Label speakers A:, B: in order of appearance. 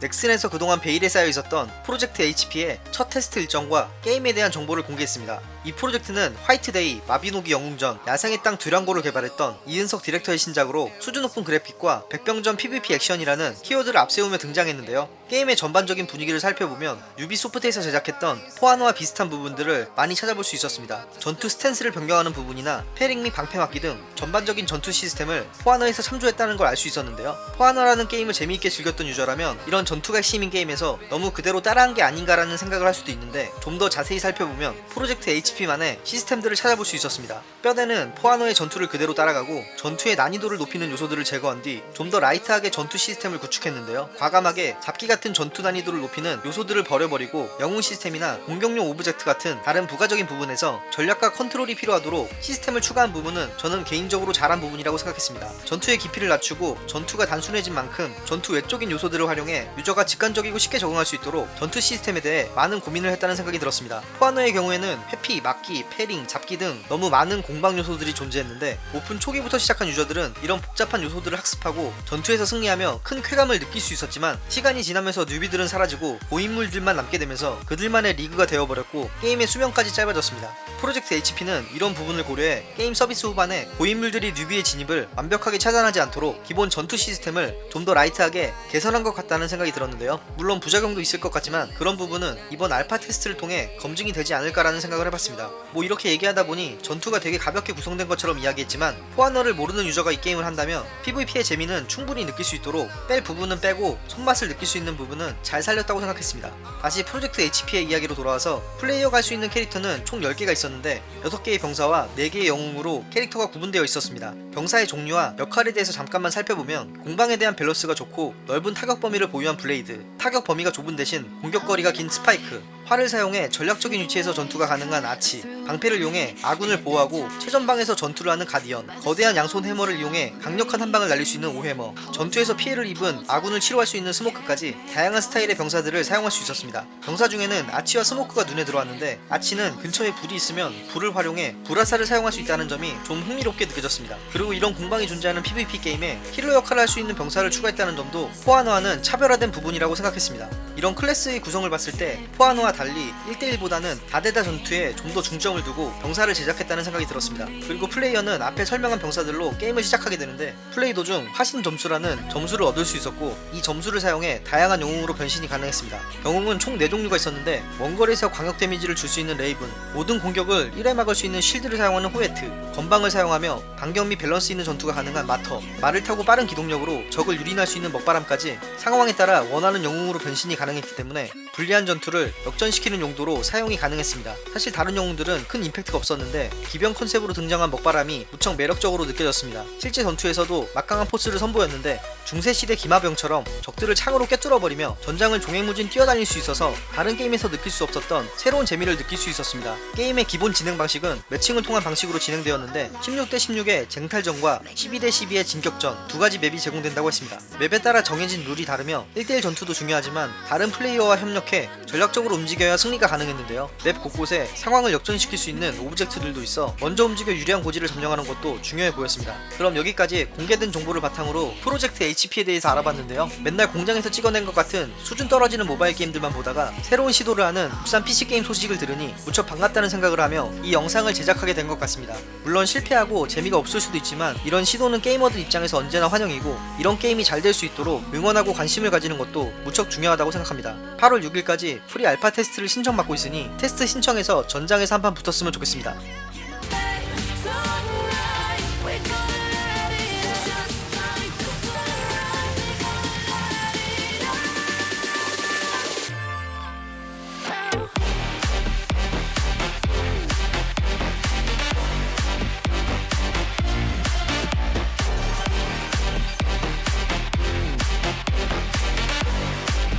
A: 넥슨에서 그동안 베일에 쌓여 있었던 프로젝트 HP의 첫 테스트 일정과 게임에 대한 정보를 공개했습니다. 이 프로젝트는 화이트데이, 마비노기 영웅전, 야생의 땅 듀랑고를 개발했던 이은석 디렉터의 신작으로 수준 높은 그래픽과 백병전 PVP 액션이라는 키워드를 앞세우며 등장했는데요. 게임의 전반적인 분위기를 살펴보면 유비소프트에서 제작했던 포아노와 비슷한 부분들을 많이 찾아볼 수 있었습니다. 전투 stance를 변경하는 부분이나 parrying 및 방패막기 등 전반적인 전투 시스템을 For Honor에서 참조했다는 걸 알 수 있었는데요. For Honor라는 게임을 재미있게 즐겼던 유저라면 이런 전투가 핵심인 게임에서 너무 그대로 따라한 게 아닌가라는 생각을 할 수도 있는데 좀 더 자세히 살펴보면 프로젝트 HP만의 시스템들을 찾아볼 수 있었습니다. 뼈대는 포아노의 전투를 그대로 따라가고 전투의 난이도를 높이는 요소들을 제거한 뒤 좀 더 light하게 전투 시스템을 구축했는데요. 과감하게 잡기 같은 전투 난이도를 높이는 요소들을 버려버리고 영웅 시스템이나 공격용 오브젝트 같은 다른 부가적인 부분에서 전략과 컨트롤이 필요하도록 시스템을 추가한 부분은 저는 개인적으로 잘한 부분이라고 생각했습니다. 전투의 깊이를 낮추고 전투가 단순해진 만큼 전투 외적인 요소들을 활용해 유저가 직관적이고 쉽게 적응할 수 있도록 전투 시스템에 대해 많은 고민을 했다는 생각이 들었습니다. 포아노의 경우에는 회피, 막기, parrying, 잡기 등 너무 많은 공방 요소들이 존재했는데 오픈 초기부터 시작한 유저들은 이런 복잡한 요소들을 학습하고 전투에서 승리하며 큰 쾌감을 느낄 수 있었지만 시간이 지나면서 newbie들은 사라지고 고인물들만 남게 되면서 그들만의 리그가 되어버렸고 게임의 수명까지 짧아졌습니다. 프로젝트 HP는 이런 부분을 고려해 게임 서비스 후반에 고인물들이 newbie의 진입을 완벽하게 차단하지 않도록 기본 전투 시스템을 좀 더 light하게 개선한 것 같다는 생각이 들었는데요. 물론 부작용도 있을 것 같지만 그런 부분은 이번 알파 테스트를 통해 검증이 되지 않을까라는 생각을 해봤습니다. 뭐 이렇게 얘기하다 보니 전투가 되게 가볍게 구성된 것처럼 이야기했지만 For Honor를 모르는 유저가 이 게임을 한다면 PVP의 재미는 충분히 느낄 수 있도록 뺄 부분은 빼고 손맛을 느낄 수 있는 부분은 잘 살렸다고 생각했습니다. 다시 프로젝트 HP의 이야기로 돌아와서 플레이어가 할 수 있는 캐릭터는 총 10개가 있었는데 6개의 병사와 4개의 영웅으로 캐릭터가 구분되어 있었습니다. 병사의 종류와 역할에 대해서 잠깐만 살펴보면 공방에 대한 밸런스가 좋고 넓은 타격 범위를 보유한 블레이드, 타격 범위가 좁은 대신 공격거리가 긴 스파이크, 활을 사용해 전략적인 위치에서 전투가 가능한 아처, 방패를 이용해 아군을 보호하고 최전방에서 전투를 하는 가디언, 거대한 양손 해머를 이용해 강력한 한 방을 날릴 수 있는 워해머, 전투에서 피해를 입은 아군을 치료할 수 있는 스모크까지 다양한 스타일의 병사들을 사용할 수 있었습니다. 병사 중에는 아처와 스모크가 눈에 들어왔는데 아처는 근처에 불이 있으면 불을 활용해 불화살을 사용할 수 있다는 점이 좀 흥미롭게 느껴졌습니다. 그리고 이런 공방이 존재하는 PVP 게임에 healer 역할을 할 수 있는 병사를 추가했다는 점도 포아노와는 차별화된 부분이라고 생각했습니다. 이런 클래스의 구성을 봤을 때 포아노와 달리 1대1보다는 다대다 전투에 좀 더 중점을 두고 병사를 제작했다는 생각이 들었습니다. 그리고 플레이어는 앞에 설명한 병사들로 게임을 시작하게 되는데 플레이 도중 화신 점수라는 점수를 얻을 수 있었고 이 점수를 사용해 다양한 영웅으로 변신이 가능했습니다. 영웅은 총 4종류가 있었는데 원거리에서 광역 데미지를 줄 수 있는 레이븐, 모든 공격을 1회 막을 수 있는 실드를 사용하는 호에트, 검방을 사용하며 반경 및 밸런스 있는 전투가 가능한 마터, 말을 타고 빠른 기동력으로 적을 유린할 수 있는 먹바람까지 상황에 따라 원하는 영웅으로 변신이 가능했기 때문에 불리한 전투를 역전시키는 용도로 사용이 가능했습니다. 사실 다른 영웅들은 큰 임팩트가 없었는데 기병 컨셉으로 등장한 먹바람이 무척 매력적으로 느껴졌습니다. 실제 전투에서도 막강한 포스를 선보였는데 중세시대 기마병처럼 적들을 창으로 꿰뚫어버리며 전장을 종횡무진 뛰어다닐 수 있어서 다른 게임에서 느낄 수 없었던 새로운 재미를 느낄 수 있었습니다. 게임의 기본 진행 방식은 매칭을 통한 방식으로 진행되었는데 16대 16의 쟁탈전과 12대 12의 진격전 두 가지 맵이 제공된다고 했습니다. 맵에 따라 정해진 룰이 다르며 1대1 전투도 중요하지만 다른 플레이어와 협력해 전략적으로 움직여야 승리가 가능했는데요. 맵 곳곳에 상황을 역전시킬 수 있는 object들도 있어 먼저 움직여 유리한 고지를 점령하는 것도 중요해 보였습니다. 그럼 여기까지 공개된 정보를 바탕으로 프로젝트 HP에 대해서 알아봤는데요. 맨날 공장에서 찍어낸 것 같은 수준 떨어지는 모바일 게임들만 보다가 새로운 시도를 하는 국산 PC게임 소식을 들으니 무척 반갑다는 생각을 하며 이 영상을 제작하게 된 것 같습니다. 물론 실패하고 재미가 없을 수도 있지만 이런 시도는 게이머들 입장에서 언제나 환영이고 이런 게임이 잘 될 수 있도록 응원하고 관심을 가지는 것도 무척 중요하다고 생각합니다. 8월 6일까지 pre-alpha 테스트를 신청받고 있으니 테스트 신청해서 전장에서 한 판 붙었으면 좋겠습니다.